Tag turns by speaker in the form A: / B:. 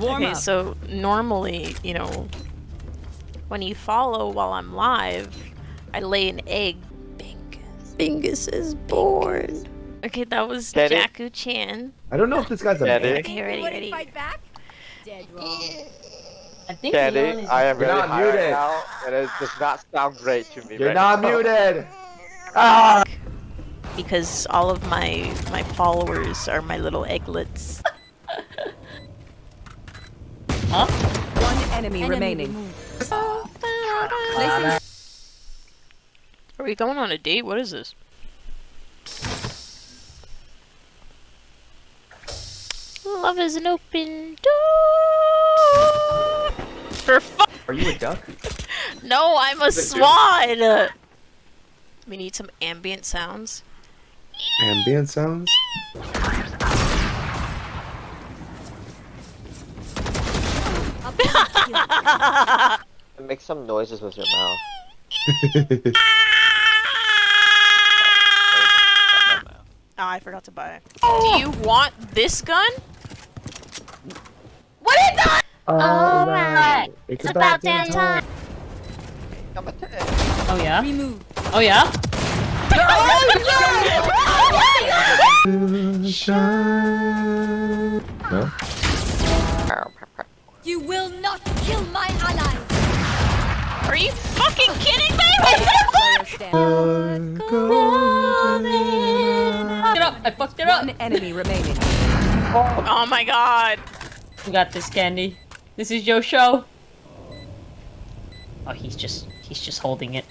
A: Warm
B: okay,
A: up.
B: so normally, you know, when you follow while I'm live, I lay an egg. Bingus. Bingus is born. Okay, that was
C: Get it?
B: Jaku Chan.
D: I don't know if this guy's a
C: Get
D: man.
B: Okay, ready,
E: Wouldn't
B: ready.
E: fight back? Dead wrong.
A: I think Leon
C: Candy,
A: is
C: I am
D: You're
C: really
D: not
C: high right
D: muted.
C: now, and it does not sound great to me
D: You're
C: right
D: not
C: now.
D: muted.
C: Ah!
B: Because all of my my followers are my little egglets.
A: Huh?
E: One enemy, remaining. Placing
B: Are we going on a date? What is this? Love is an open door. For fu-
D: Are you a duck?
B: No, I'm a swan. We need some ambient sounds.
D: Ambient sounds?
C: Make some noises with your mouth.
B: Oh, I forgot to buy it. Do you want this gun? What is that?
D: Oh, oh Alright. It's, about damn time.
A: Oh, oh yeah? Oh yeah?
D: oh, No?
E: You will not kill my allies.
B: Are you fucking kidding me?
E: Player stand.
A: Get up! I fucked it up!
E: One enemy remaining.
B: oh my god.
A: We got this, Candy. This is your show. Oh, he's just he's just holding it.